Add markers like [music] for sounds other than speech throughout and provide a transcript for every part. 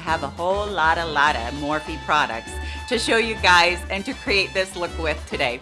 I have a whole lot, a lot of Morphe products to show you guys and to create this look with today.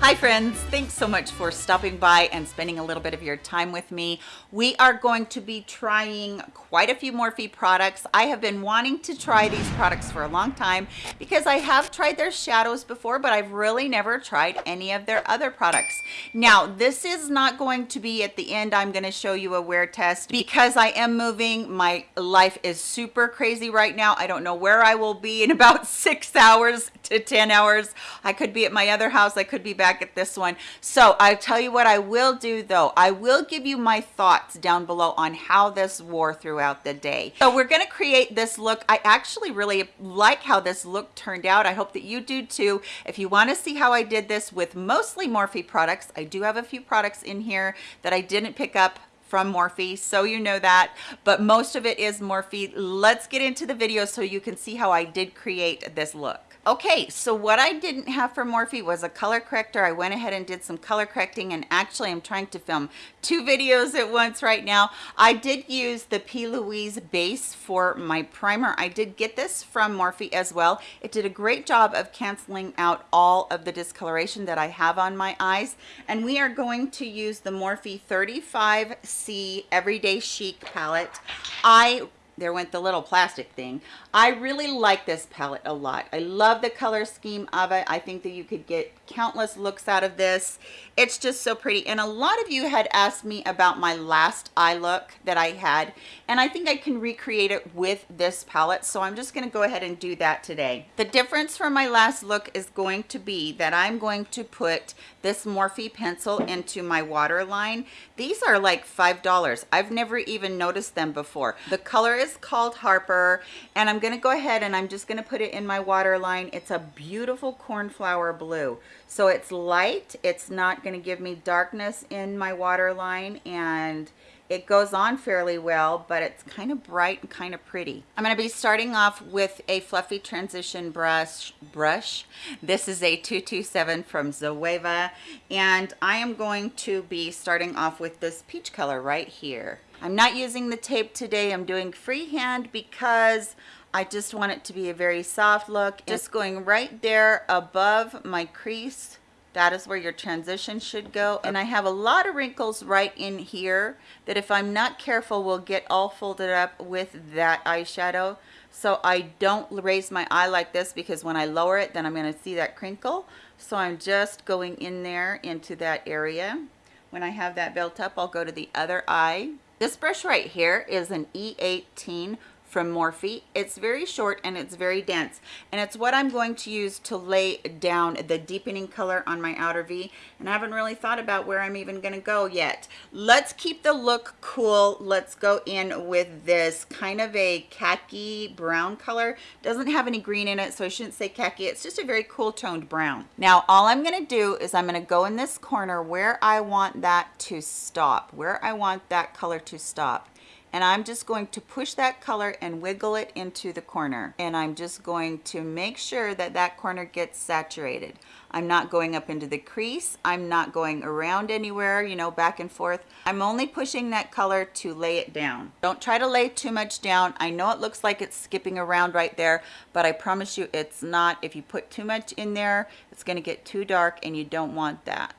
Hi friends, thanks so much for stopping by and spending a little bit of your time with me. We are going to be trying quite a few Morphe products. I have been wanting to try these products for a long time because I have tried their shadows before, but I've really never tried any of their other products. Now, this is not going to be at the end. I'm gonna show you a wear test because I am moving. My life is super crazy right now. I don't know where I will be in [laughs] about six hours to 10 hours. I could be at my other house. I could be back back at this one. So I'll tell you what I will do though. I will give you my thoughts down below on how this wore throughout the day. So we're gonna create this look. I actually really like how this look turned out. I hope that you do too. If you wanna see how I did this with mostly Morphe products, I do have a few products in here that I didn't pick up from Morphe so you know that but most of it is Morphe let's get into the video so you can see how I did create this look Okay, so what I didn't have for Morphe was a color corrector. I went ahead and did some color correcting and actually I'm trying to film two videos at once right now. I did use the P. Louise base for my primer. I did get this from Morphe as well. It did a great job of canceling out all of the discoloration that I have on my eyes. And we are going to use the Morphe 35C Everyday Chic palette. I there went the little plastic thing. I really like this palette a lot. I love the color scheme of it. I think that you could get countless looks out of this. It's just so pretty. And a lot of you had asked me about my last eye look that I had. And I think I can recreate it with this palette. So I'm just gonna go ahead and do that today. The difference from my last look is going to be that I'm going to put this Morphe pencil into my waterline. These are like $5. I've never even noticed them before. The color is called Harper and I'm gonna go ahead and I'm just gonna put it in my waterline. It's a beautiful cornflower blue. So it's light, it's not gonna give me darkness in my waterline and it goes on fairly well, but it's kind of bright and kind of pretty. I'm to be starting off with a fluffy transition brush. brush. This is a 227 from Zoeva, and I am going to be starting off with this peach color right here. I'm not using the tape today. I'm doing freehand because I just want it to be a very soft look. Just going right there above my crease. That is where your transition should go. And I have a lot of wrinkles right in here that if I'm not careful will get all folded up with that eyeshadow. So I don't raise my eye like this because when I lower it then I'm going to see that crinkle. So I'm just going in there into that area. When I have that built up I'll go to the other eye. This brush right here is an E18 from Morphe. It's very short and it's very dense. And it's what I'm going to use to lay down the deepening color on my outer V. And I haven't really thought about where I'm even gonna go yet. Let's keep the look cool. Let's go in with this kind of a khaki brown color. Doesn't have any green in it, so I shouldn't say khaki. It's just a very cool toned brown. Now, all I'm gonna do is I'm gonna go in this corner where I want that to stop, where I want that color to stop and I'm just going to push that color and wiggle it into the corner. And I'm just going to make sure that that corner gets saturated. I'm not going up into the crease. I'm not going around anywhere you know back and forth. I'm only pushing that color to lay it down. Don't try to lay too much down. I know it looks like it's skipping around right there but I promise you it's not. If you put too much in there it's going to get too dark and you don't want that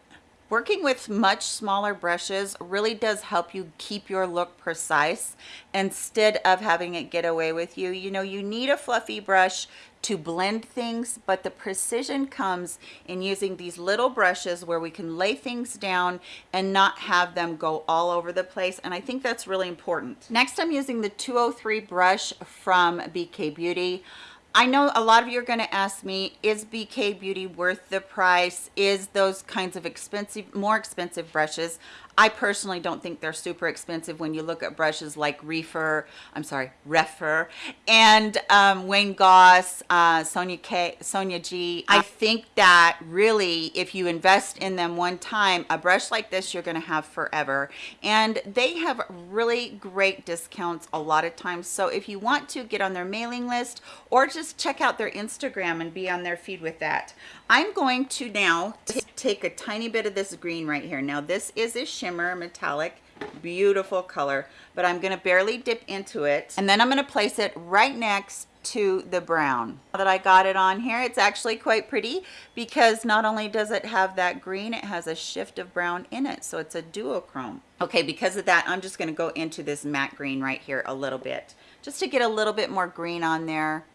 Working with much smaller brushes really does help you keep your look precise instead of having it get away with you. You know, you need a fluffy brush to blend things, but the precision comes in using these little brushes where we can lay things down and not have them go all over the place. And I think that's really important. Next, I'm using the 203 brush from BK Beauty. I know a lot of you are going to ask me, is BK Beauty worth the price? Is those kinds of expensive, more expensive brushes? I personally don't think they're super expensive when you look at brushes like Reefer, I'm sorry, Rephr, and um, Wayne Goss, uh, Sonia K, Sonia G. I think that really, if you invest in them one time, a brush like this you're going to have forever. And they have really great discounts a lot of times. So if you want to get on their mailing list or just check out their Instagram and be on their feed with that. I'm going to now take a tiny bit of this green right here. Now this is a metallic beautiful color but i'm going to barely dip into it. And then i'm going to place it right next to the brown. Now that I got it on here it's actually quite pretty because not only does it have that green it has a shift of brown in it. So it's a duochrome. Okay because of that I'm just going to go into this matte green right here a little bit. Just to get a little bit more green on there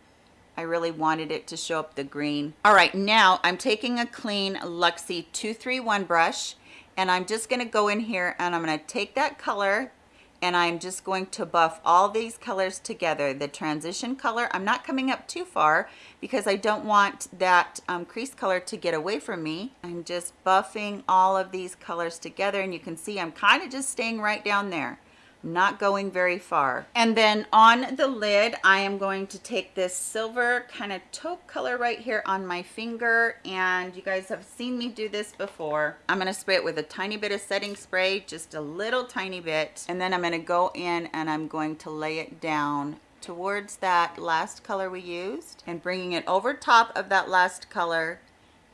I really wanted it to show up the green. All right now I'm taking a clean Luxie 231 brush and I'm just going to go in here and I'm going to take that color and I'm just going to buff all these colors together. The transition color, I'm not coming up too far because I don't want that um, crease color to get away from me. I'm just buffing all of these colors together and you can see I'm kind of just staying right down there not going very far. And then on the lid, I am going to take this silver kind of taupe color right here on my finger. And you guys have seen me do this before. I'm gonna spray it with a tiny bit of setting spray, just a little tiny bit. And then I'm gonna go in and I'm going to lay it down towards that last color we used and bringing it over top of that last color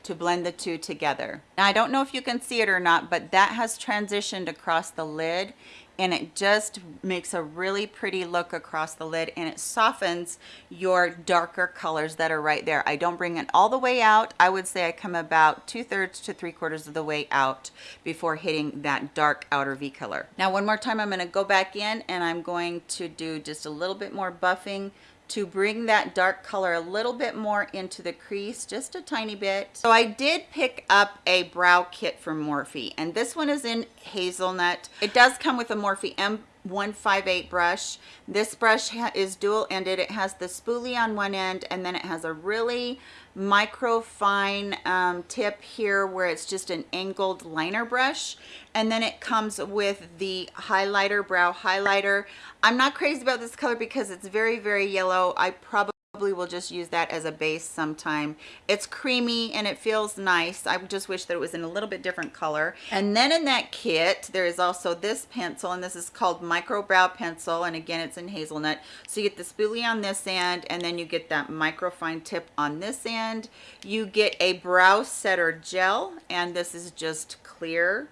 to blend the two together. Now I don't know if you can see it or not, but that has transitioned across the lid and it just makes a really pretty look across the lid and it softens your darker colors that are right there. I don't bring it all the way out. I would say I come about two thirds to three quarters of the way out before hitting that dark outer V color. Now one more time, I'm gonna go back in and I'm going to do just a little bit more buffing to bring that dark color a little bit more into the crease, just a tiny bit. So I did pick up a brow kit from Morphe, and this one is in hazelnut. It does come with a Morphe M 158 brush. This brush is dual ended. It has the spoolie on one end and then it has a really micro fine um, tip here where it's just an angled liner brush. And then it comes with the highlighter, brow highlighter. I'm not crazy about this color because it's very, very yellow. I probably probably will just use that as a base sometime. It's creamy and it feels nice. I just wish that it was in a little bit different color. And then in that kit, there is also this pencil and this is called Micro Brow Pencil. And again, it's in hazelnut. So you get the spoolie on this end and then you get that micro fine tip on this end. You get a brow setter gel and this is just clear.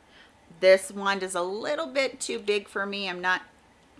This wand is a little bit too big for me. I'm not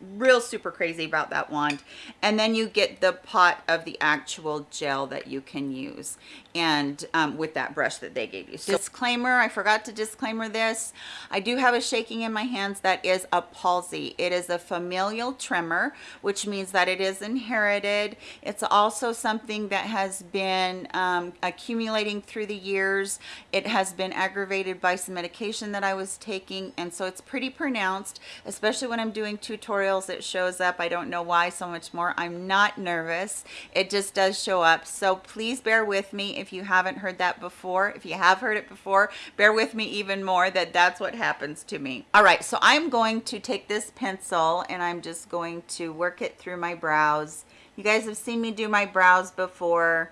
real super crazy about that wand. And then you get the pot of the actual gel that you can use and um, with that brush that they gave you. So, disclaimer, I forgot to disclaimer this. I do have a shaking in my hands that is a palsy. It is a familial tremor, which means that it is inherited. It's also something that has been um, accumulating through the years. It has been aggravated by some medication that I was taking, and so it's pretty pronounced, especially when I'm doing tutorials, it shows up. I don't know why so much more. I'm not nervous. It just does show up. So please bear with me if if you haven't heard that before. If you have heard it before, bear with me even more that that's what happens to me. All right, so I'm going to take this pencil and I'm just going to work it through my brows. You guys have seen me do my brows before.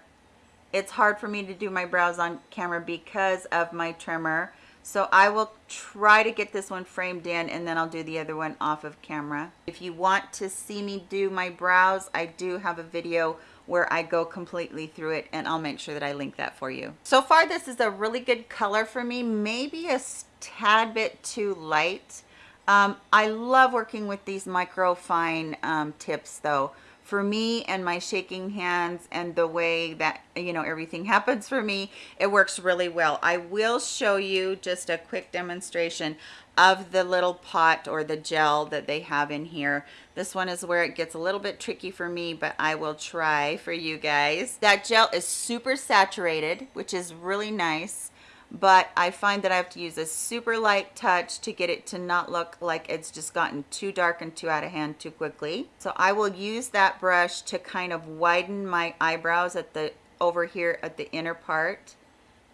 It's hard for me to do my brows on camera because of my tremor. So I will try to get this one framed in and then I'll do the other one off of camera. If you want to see me do my brows, I do have a video where I go completely through it and I'll make sure that I link that for you. So far, this is a really good color for me, maybe a tad bit too light. Um, I love working with these micro fine um, tips though. For me and my shaking hands and the way that, you know, everything [laughs] happens for me, it works really well. I will show you just a quick demonstration of the little pot or the gel that they have in here. This one is where it gets a little bit tricky for me, but I will try for you guys. That gel is super saturated, which is really nice, but I find that I have to use a super light touch to get it to not look like it's just gotten too dark and too out of hand too quickly. So I will use that brush to kind of widen my eyebrows at the over here at the inner part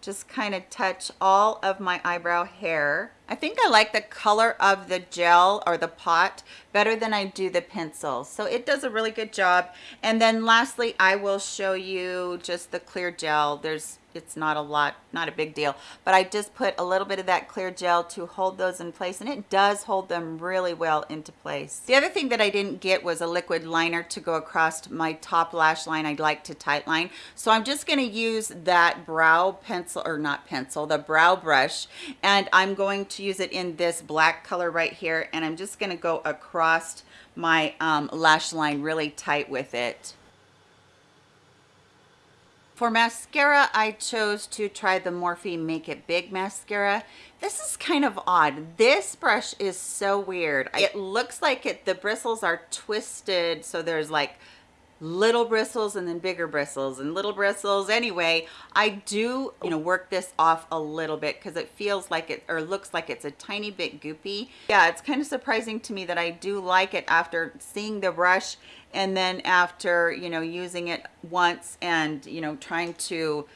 just kind of touch all of my eyebrow hair. I think I like the color of the gel or the pot better than I do the pencil. So it does a really good job. And then lastly, I will show you just the clear gel. There's it's not a lot, not a big deal. But I just put a little bit of that clear gel to hold those in place and it does hold them really well into place. The other thing that I didn't get was a liquid liner to go across my top lash line. I'd like to tight line. So I'm just gonna use that brow pencil, or not pencil, the brow brush. And I'm going to use it in this black color right here. And I'm just gonna go across my um, lash line really tight with it. For mascara, I chose to try the Morphe Make It Big mascara. This is kind of odd. This brush is so weird. It looks like it. the bristles are twisted, so there's like little bristles and then bigger bristles and little bristles. Anyway i do you know work this off a little bit because it feels like it or looks like it's a tiny bit goopy. Yeah it's kind of surprising to me that i do like it after seeing the brush and then after you know using it once and you know trying to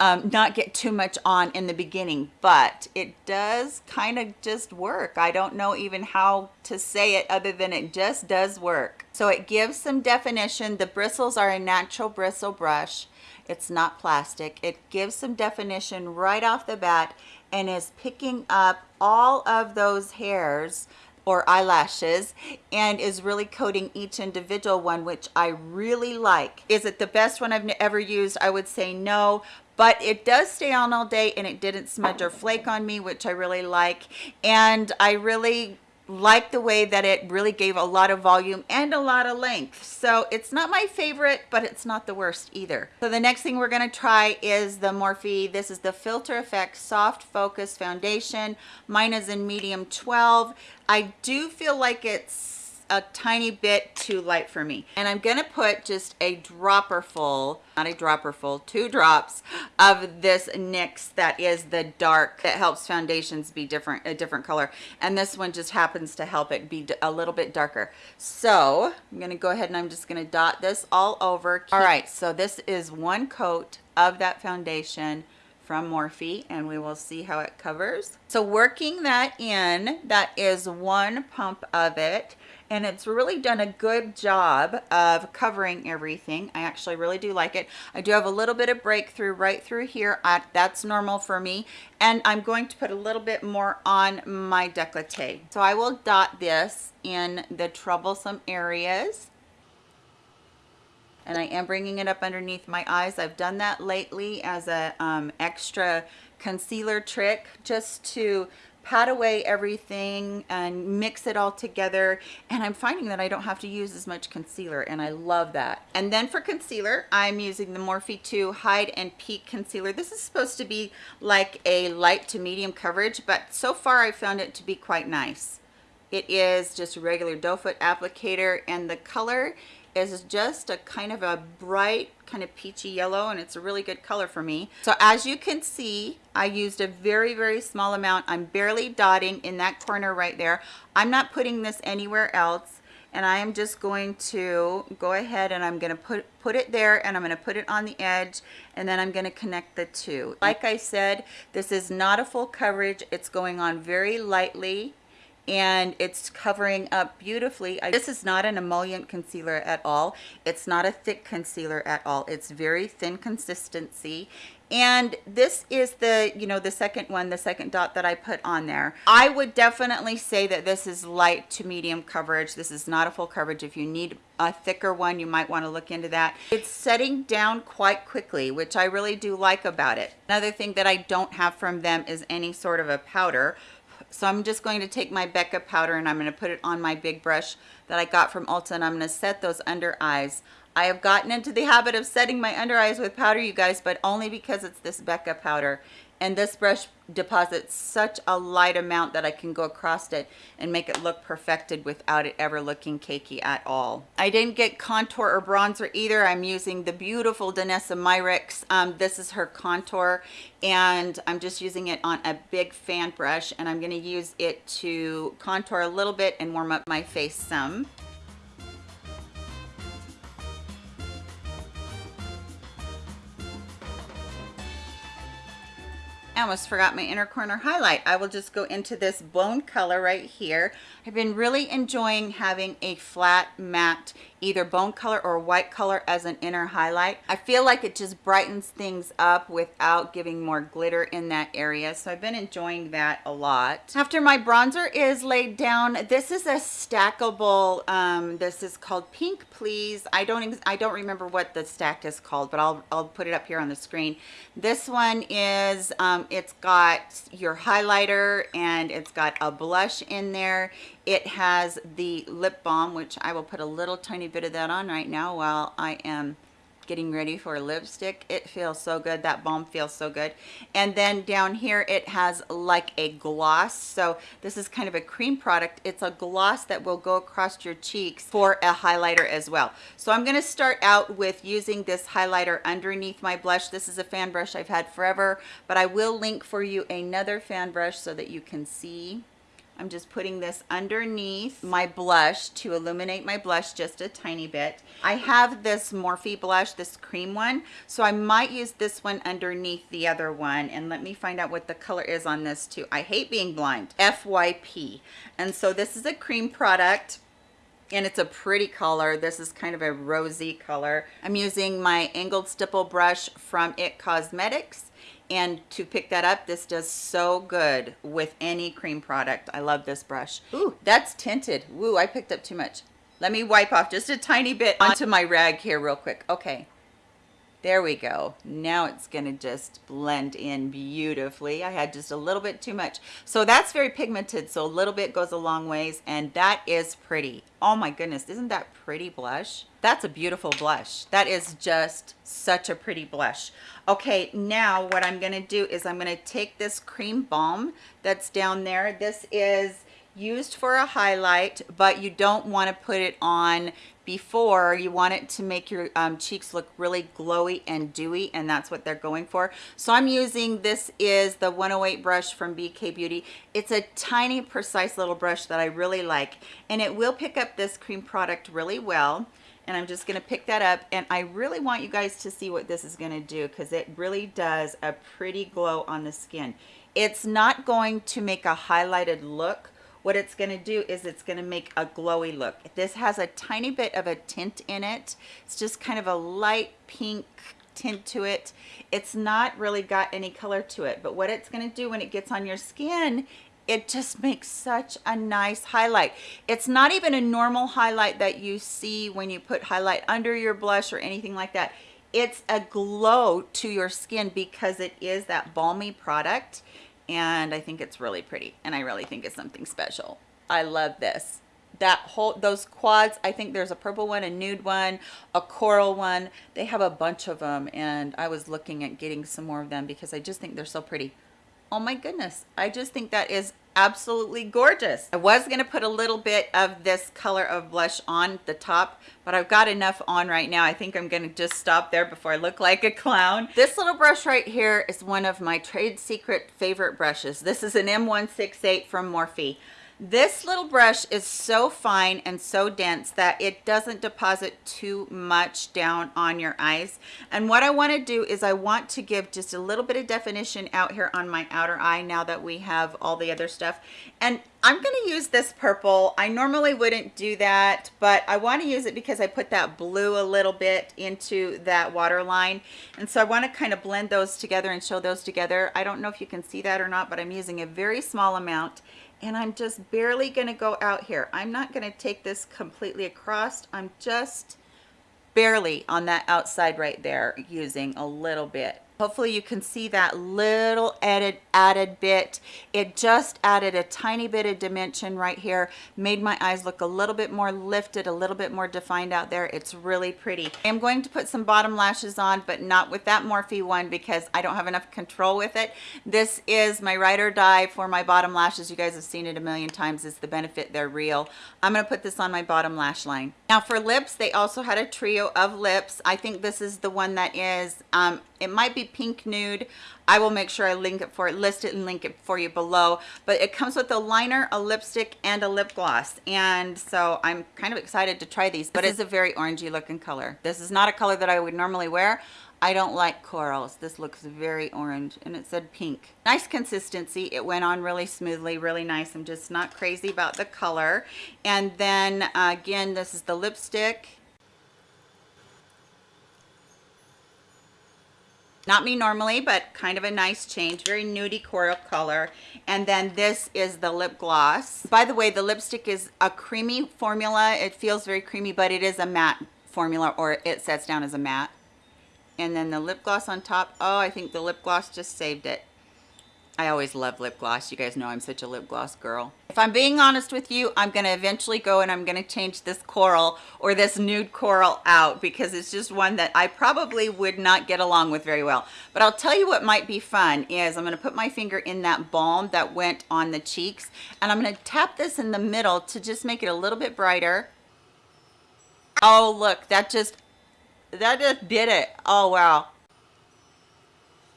um, not get too much on in the beginning, but it does kind of just work. I don't know even how to say it other than it just does work. So it gives some definition. The bristles are a natural bristle brush. It's not plastic. It gives some definition right off the bat and is picking up all of those hairs or eyelashes and is really coating each individual one which I really like. Is it the best one I've ever used? I would say no, but it does stay on all day and it didn't smudge or flake on me which I really like. And I really like the way that it really gave a lot of volume and a lot of length. So it's not my favorite but it's not the worst either. So the next thing we're going to try is the Morphe. This is the filter effect soft focus foundation. Mine is in medium 12 I do feel like it's a tiny bit too light for me. And I'm gonna put just a dropper full, not a dropper full, two drops of this NYX that is the dark, that helps foundations be different, a different color. And this one just happens to help it be a little bit darker. So I'm gonna go ahead and I'm just gonna dot this all over. All right, so this is one coat of that foundation from Morphe and we will see how it covers. So working that in, that is one pump of it and it's really done a good job of covering everything. I actually really do like it. I do have a little bit of breakthrough right through here. I, that's normal for me. And I'm going to put a little bit more on my decollete. So I will dot this in the troublesome areas and I am bringing it up underneath my eyes. I've done that lately as a um, extra concealer trick just to pat away everything and mix it all together. And I'm finding that I don't have to use as much concealer and I love that. And then for concealer I'm using the Morphe 2 Hide and Peek concealer. This is supposed to be like a light to medium coverage but so far I found it to be quite nice. It is just a regular doe foot applicator and the color is just a kind of a bright kind of peachy yellow and it's a really good color for me. So as you can see I used a very very small amount. I'm barely dotting in that corner right there. I'm not putting this anywhere else and I am just going to go ahead and I'm going to put put it there and I'm going to put it on the edge and then I'm going to connect the two. Like I said this is not a full coverage. It's going on very lightly and it's covering up beautifully. I, this is not an emollient concealer at all. It's not a thick concealer at all. It's very thin consistency. And this is the you know the second one the second dot that i put on there. I would definitely say that this is light to medium coverage. This is not a full coverage. If you need a thicker one you might want to look into that. It's setting down quite quickly which i really do like about it. Another thing that i don't have from them is any sort of a powder so I'm just going to take my Becca powder and I'm going to put it on my big brush that I got from Ulta and I'm going to set those under eyes. I have gotten into the habit of setting my under eyes with powder, you guys, but only because it's this Becca powder and this brush deposits such a light amount that I can go across it and make it look perfected without it ever looking cakey at all. I didn't get contour or bronzer either. I'm using the beautiful Danessa Myricks. Um, this is her contour and I'm just using it on a big fan brush and I'm going to use it to contour a little bit and warm up my face some. I almost forgot my inner corner highlight. I will just go into this bone color right here. I've been really enjoying having a flat matte either bone color or white color as an inner highlight. I feel like it just brightens things up without giving more glitter in that area. So I've been enjoying that a lot. After my bronzer is laid down, this is a stackable, um, this is called Pink Please. I don't, I don't remember what the stack is called, but I'll, I'll put it up here on the screen. This one is, um, it's got your highlighter and it's got a blush in there. It has the lip balm, which I will put a little tiny bit of that on right now while I am getting ready for lipstick. It feels so good. That balm feels so good. And then down here, it has like a gloss. So this is kind of a cream product. It's a gloss that will go across your cheeks for a highlighter as well. So I'm gonna start out with using this highlighter underneath my blush. This is a fan brush I've had forever, but I will link for you another fan brush so that you can see I'm just putting this underneath my blush to illuminate my blush just a tiny bit. I have this Morphe blush, this cream one, so I might use this one underneath the other one. And let me find out what the color is on this too. I hate being blind, FYP. And so this is a cream product and it's a pretty color. This is kind of a rosy color. I'm using my angled stipple brush from IT Cosmetics and to pick that up this does so good with any cream product. I love this brush. Ooh, that's tinted. Woo, i picked up too much. Let me wipe off just a tiny bit onto my rag here real quick. Okay there we go. Now it's gonna just blend in beautifully. I had just a little bit too much. So that's very pigmented, so a little bit goes a long ways, and that is pretty. Oh my goodness, isn't that pretty blush? That's a beautiful blush. That is just such a pretty blush. Okay, now what I'm gonna do is I'm gonna take this cream balm that's down there. This is used for a highlight, but you don't wanna put it on before you want it to make your um, cheeks look really glowy and dewy and that's what they're going for so i'm using this is the 108 brush from bk beauty it's a tiny precise little brush that i really like and it will pick up this cream product really well and I'm just going to pick that up and I really want you guys to see what this is going to do because it really does a pretty glow on the skin. It's not going to make a highlighted look what it's going to do is it's going to make a glowy look. This has a tiny bit of a tint in it. It's just kind of a light pink tint to it. It's not really got any color to it, but what it's going to do when it gets on your skin it just [laughs] makes such a nice highlight. It's not even a normal highlight that you see when you put highlight under your blush or anything like that. It's a glow to your skin because it is that balmy product and I think it's really pretty and I really think it's something special. I love this. That whole, those quads, I think there's a purple one, a nude one, a coral one. They have a bunch of them and I was looking at getting some more of them because I just think they're so pretty. Oh my goodness. I just think that is absolutely gorgeous. I was going to put a little bit of this color of blush on the top, but I've got enough on right now. I think I'm going to just stop there before I look like a clown. This little brush right here is one of my trade secret favorite brushes. This is an M168 from Morphe. This little brush is so fine and so dense that it doesn't deposit too much down on your eyes. And what I want to do is I want to give just a little bit of definition out here on my outer eye now that we have all the other stuff. And I'm going to use this purple. I normally wouldn't do that, but I want to use it because I put that blue a little bit into that waterline. And so I want to kind of blend those together and show those together. I don't know if you can see that or not, but I'm using a very small amount and I'm just barely going to go out here. I'm not going to take this completely across. I'm just barely on that outside right there using a little bit hopefully you can see that little added added bit. It just added a tiny bit of dimension right here. Made my eyes look a little bit more lifted a little bit more defined out there. It's really pretty. I'm going to put some bottom lashes on but not with that morphe one because i don't have enough control with it. This is my ride or die for my bottom lashes. You guys have seen it a million times. It's the benefit. They're real. I'm going to put this on my bottom lash line now for lips they also had a trio of lips. I think this is the one that is um it might be pink nude. I will make sure i link it for it list it and link it for you below. But it comes with a liner a lipstick and a lip gloss. And so i'm kind of excited to try these but it's a very orangey looking color. This is not a color that i would normally wear I don't like corals. This looks very orange and it said pink. Nice consistency. It went on really smoothly, really nice. I'm just not crazy about the color. And then uh, again, this is the lipstick. Not me normally, but kind of a nice change. Very nudie coral color. And then this is the lip gloss. By the way, the lipstick is a creamy formula. It feels very creamy, but it is a matte formula or it sets down as a matte. And then the lip gloss on top. Oh, I think the lip gloss just saved it. I always love lip gloss. You guys know I'm such a lip gloss girl. If I'm being honest with you, I'm going to eventually go and I'm going to change this coral or this nude coral out because it's just one that I probably would not get along with very well. But I'll tell you what might be fun is I'm going to put my finger in that balm that went on the cheeks and I'm going to tap this in the middle to just make it a little bit brighter. Oh, look, that just, that just did it. Oh, wow.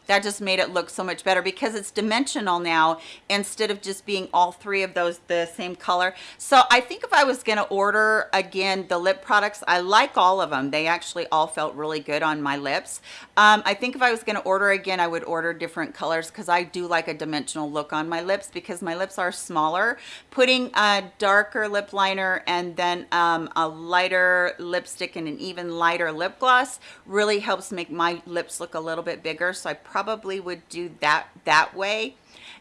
That just made it look so much better because it's dimensional now instead of just being all three of those the same color. So i think if i was going to order again the lip products i like all of them they actually all felt really good on my lips um, i think if i was going to order again i would order different colors because i do like a dimensional look on my lips because my lips are smaller. Putting a darker lip liner and then um, a lighter lipstick and an even lighter lip gloss really helps make my lips look a little bit bigger so i probably would do that that way.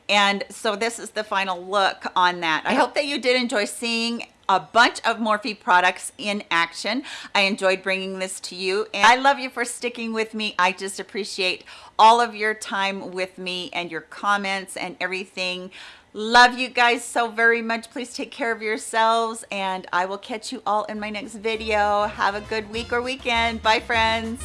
And so this is the final look on that. I hope that you did enjoy seeing a bunch of Morphe products in action. I enjoyed bringing this to you and I love you for sticking with me. I just appreciate all of your time with me and your comments and everything. Love you guys so very much. Please take care of yourselves and I will catch you all in my next video. Have a good week or weekend. Bye friends.